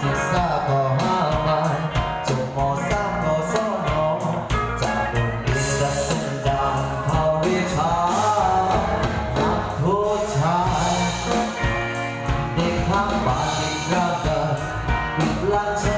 ศึกษาก็มามายจบมสามมสองมจากโรงเรียนรัศดาาวิชานักโทษชายเด็กข้าบ้านเด็กรักกันวิทย์ลังชา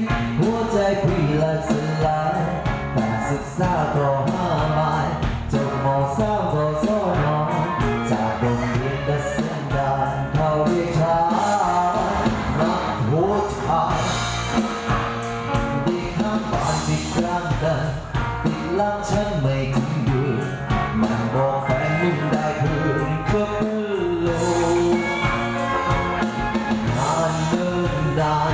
xa tổ hoa mãi trồng màu sao vào gió nó chả đồng yên đã xem đàn đi trả mắt hố trả đi khám bạn đi cam đần đi lang chân mày cũng được màn bỏ phải lung đại hương khắp lâu ngàn đơn đàn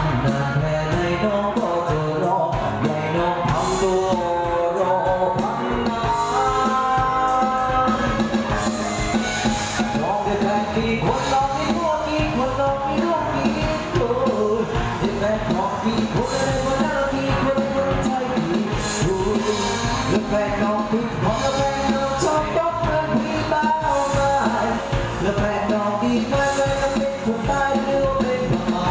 กี่คนลองกี่พวกกี่คนลองกี่ดวงกี่คนยังไงบอกกี่คนในคนนั้นกี่คนคนใจกี่คนแล้วแฟองปิดหอมแล้วแฟนน้อชอบยกเงินที่บ้านเอาไล้วแฟนน้องดีมาเลยต้องเป็นคตายหรือเป็นา